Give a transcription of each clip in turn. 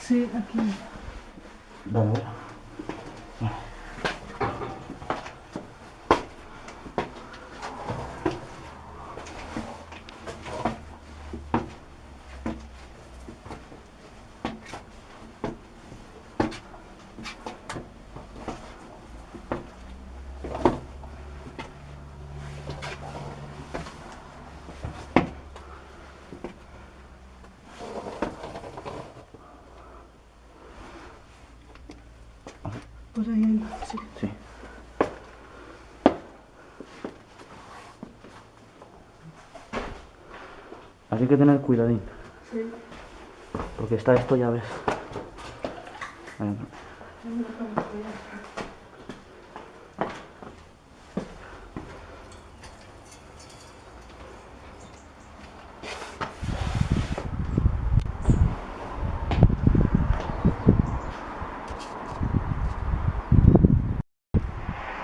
Sí, aquí. Vale, Por ahí. Sí. Sí. Hay que tener cuidadín, Sí. porque está esto, ya ves. Ahí.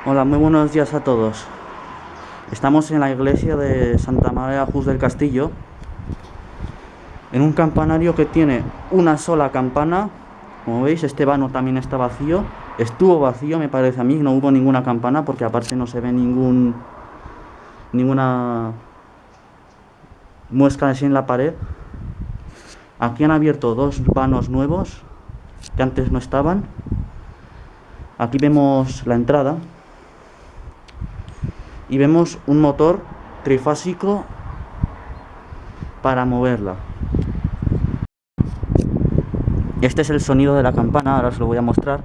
Hola, muy buenos días a todos. Estamos en la iglesia de Santa María Juz del Castillo, en un campanario que tiene una sola campana. Como veis, este vano también está vacío. Estuvo vacío, me parece a mí, no hubo ninguna campana porque aparte no se ve ningún ninguna muesca así en la pared. Aquí han abierto dos vanos nuevos que antes no estaban. Aquí vemos la entrada y vemos un motor trifásico para moverla. Este es el sonido de la campana, ahora os lo voy a mostrar.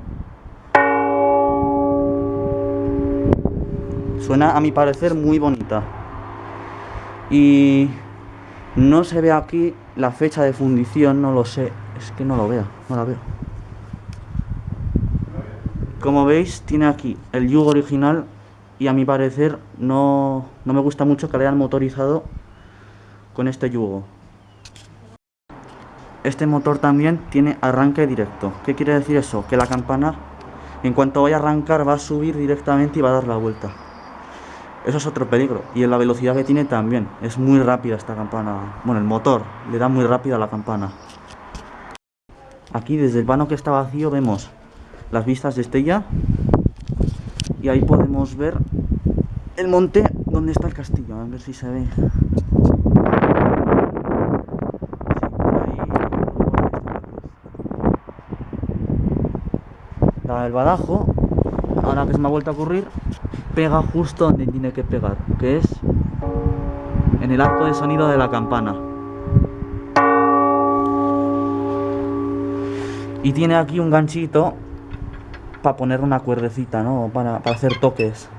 Suena a mi parecer muy bonita. Y no se ve aquí la fecha de fundición, no lo sé, es que no lo veo, no la veo. Como veis, tiene aquí el yugo original y a mi parecer no, no me gusta mucho que le hayan motorizado con este yugo. Este motor también tiene arranque directo. ¿Qué quiere decir eso? Que la campana, en cuanto vaya a arrancar, va a subir directamente y va a dar la vuelta. Eso es otro peligro. Y en la velocidad que tiene también. Es muy rápida esta campana. Bueno, el motor le da muy rápido a la campana. Aquí desde el vano que está vacío vemos las vistas de Estella. Y ahí podemos ver el monte donde está el castillo. A ver si se ve. La del badajo, ahora que se me ha vuelto a ocurrir, pega justo donde tiene que pegar, que es en el arco de sonido de la campana. Y tiene aquí un ganchito para poner una cuerdecita, ¿no? Para, para hacer toques.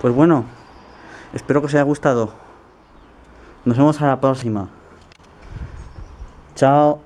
Pues bueno, espero que os haya gustado. Nos vemos a la próxima. Chao.